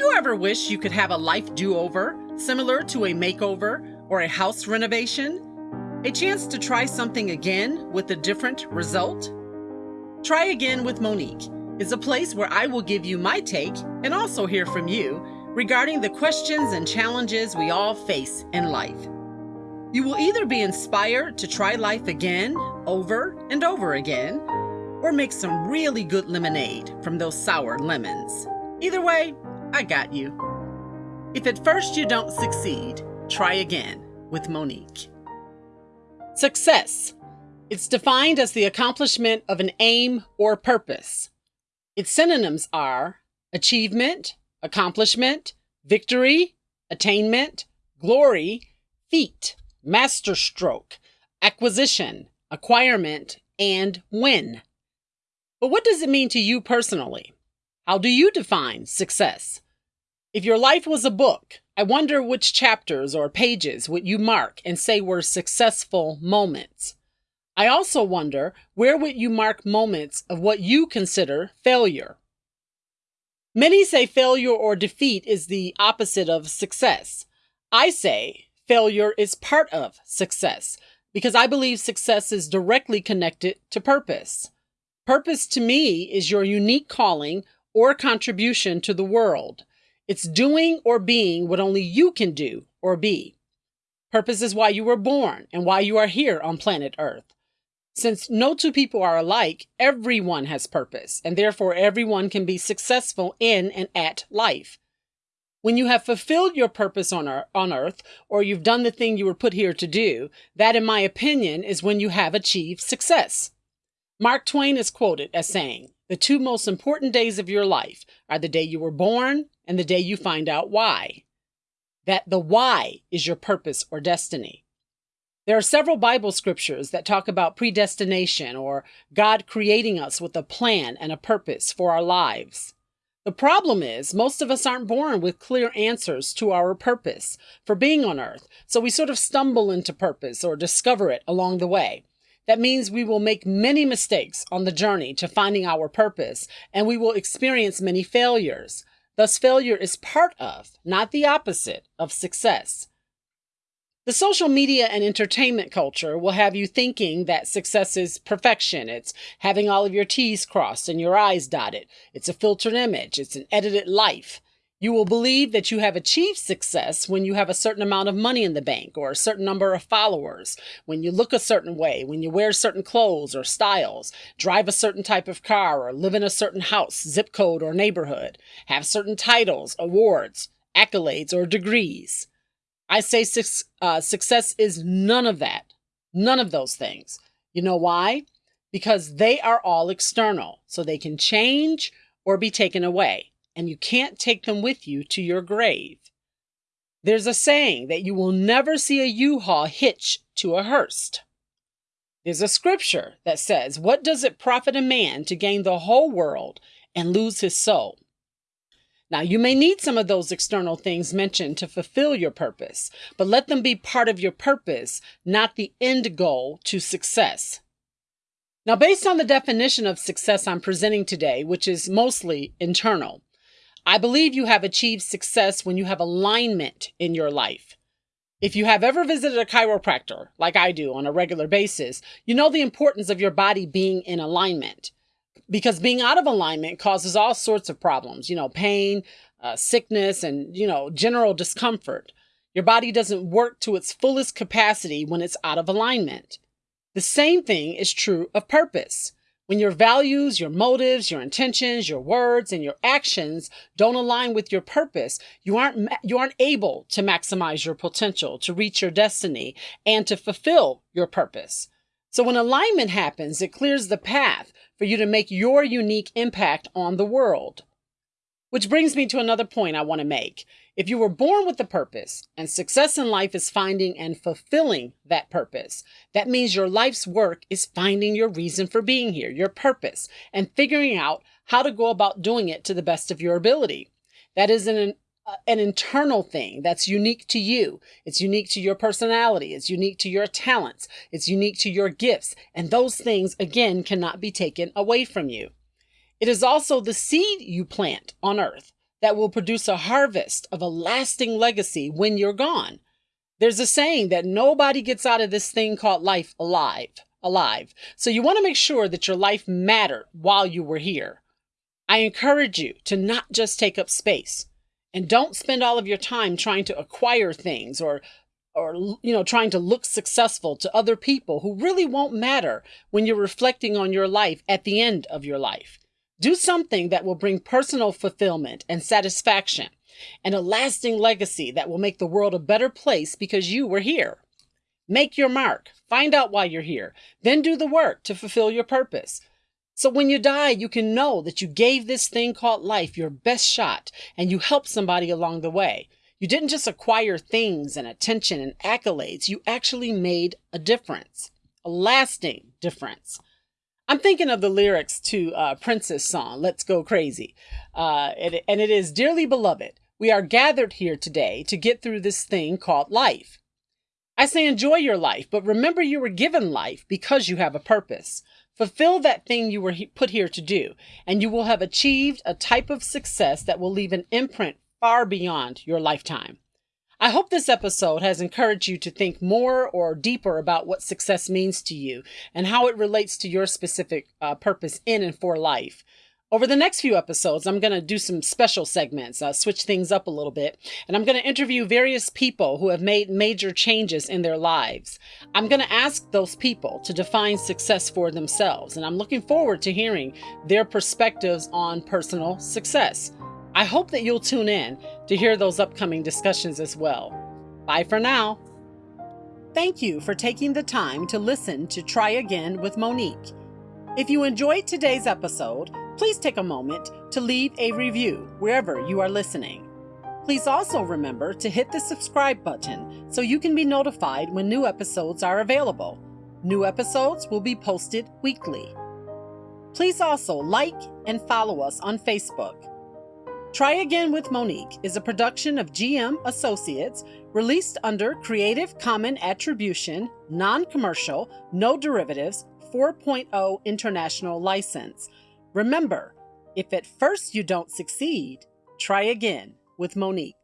you ever wish you could have a life do over, similar to a makeover or a house renovation? A chance to try something again with a different result? Try Again with Monique is a place where I will give you my take and also hear from you regarding the questions and challenges we all face in life. You will either be inspired to try life again, over and over again, or make some really good lemonade from those sour lemons. Either way, I got you. If at first you don't succeed, try again with Monique. Success. It's defined as the accomplishment of an aim or purpose. Its synonyms are achievement, accomplishment, victory, attainment, glory, feat, masterstroke, acquisition, acquirement, and win. But what does it mean to you personally? How do you define success? If your life was a book, I wonder which chapters or pages would you mark and say were successful moments. I also wonder where would you mark moments of what you consider failure? Many say failure or defeat is the opposite of success. I say failure is part of success because I believe success is directly connected to purpose. Purpose to me is your unique calling or contribution to the world. It's doing or being what only you can do or be. Purpose is why you were born and why you are here on planet Earth. Since no two people are alike, everyone has purpose, and therefore everyone can be successful in and at life. When you have fulfilled your purpose on, on earth, or you've done the thing you were put here to do, that, in my opinion, is when you have achieved success. Mark Twain is quoted as saying, The two most important days of your life are the day you were born and the day you find out why. That the why is your purpose or destiny. There are several Bible scriptures that talk about predestination or God creating us with a plan and a purpose for our lives. The problem is, most of us aren't born with clear answers to our purpose for being on earth, so we sort of stumble into purpose or discover it along the way. That means we will make many mistakes on the journey to finding our purpose, and we will experience many failures. Thus, failure is part of, not the opposite, of success. The social media and entertainment culture will have you thinking that success is perfection. It's having all of your T's crossed and your I's dotted. It's a filtered image. It's an edited life. You will believe that you have achieved success when you have a certain amount of money in the bank or a certain number of followers, when you look a certain way, when you wear certain clothes or styles, drive a certain type of car, or live in a certain house, zip code, or neighborhood, have certain titles, awards, accolades, or degrees. I say su- uh, success is none of that, none of those things. You know why? Because they are all external, so they can change or be taken away, and you can't take them with you to your grave. There's a saying that you will never see a U-Haul hitch to a hearse. There's a scripture that says, What does it profit a man to gain the whole world and lose his soul? Now, you may need some of those external things mentioned to fulfill your purpose, but let them be part of your purpose, not the end goal to success. Now, based on the definition of success I'm presenting today, which is mostly internal, I believe you have achieved success when you have alignment in your life. If you have ever visited a chiropractor, like I do on a regular basis, you know the importance of your body being in alignment because being out of alignment causes all sorts of problems, you know, pain, uh, sickness, and, you know, general discomfort. Your body doesn't work to its fullest capacity when it's out of alignment. The same thing is true of purpose. When your values, your motives, your intentions, your words, and your actions don't align with your purpose, you aren't, you aren't able to maximize your potential, to reach your destiny, and to fulfill your purpose. So when alignment happens, it clears the path for you to make your unique impact on the world. Which brings me to another point I want to make. If you were born with a purpose and success in life is finding and fulfilling that purpose, that means your life's work is finding your reason for being here, your purpose, and figuring out how to go about doing it to the best of your ability. That is an uh, an internal thing that's unique to you. It's unique to your personality. It's unique to your talents. It's unique to your gifts. And those things, again, cannot be taken away from you. It is also the seed you plant on earth. That will produce a harvest of a lasting legacy when you're gone. There's a saying that nobody gets out of this thing called life alive, alive. So you want to make sure that your life mattered while you were here. I encourage you to not just take up space and don't spend all of your time trying to acquire things or or you know trying to look successful to other people who really won't matter when you're reflecting on your life at the end of your life. Do something that will bring personal fulfillment and satisfaction and a lasting legacy that will make the world a better place because you were here. Make your mark, find out why you're here, then do the work to fulfill your purpose. So when you die, you can know that you gave this thing called life your best shot and you helped somebody along the way. You didn't just acquire things and attention and accolades, you actually made a difference, a lasting difference. I'm thinking of the lyrics to uh, Prince's song, Let's Go Crazy. Uh, and, and it is Dearly beloved, we are gathered here today to get through this thing called life. I say enjoy your life, but remember you were given life because you have a purpose. Fulfill that thing you were put here to do, and you will have achieved a type of success that will leave an imprint far beyond your lifetime. I hope this episode has encouraged you to think more or deeper about what success means to you and how it relates to your specific uh, purpose in and for life. Over the next few episodes, I'm going to do some special segments, uh, switch things up a little bit, and I'm going to interview various people who have made major changes in their lives. I'm going to ask those people to define success for themselves, and I'm looking forward to hearing their perspectives on personal success. I hope that you'll tune in to hear those upcoming discussions as well. Bye for now. Thank you for taking the time to listen to Try Again with Monique. If you enjoyed today's episode, please take a moment to leave a review wherever you are listening. Please also remember to hit the subscribe button so you can be notified when new episodes are available. New episodes will be posted weekly. Please also like and follow us on Facebook. Try Again with Monique is a production of GM Associates released under Creative Common Attribution, Non Commercial, No Derivatives 4.0 International License. Remember, if at first you don't succeed, try again with Monique.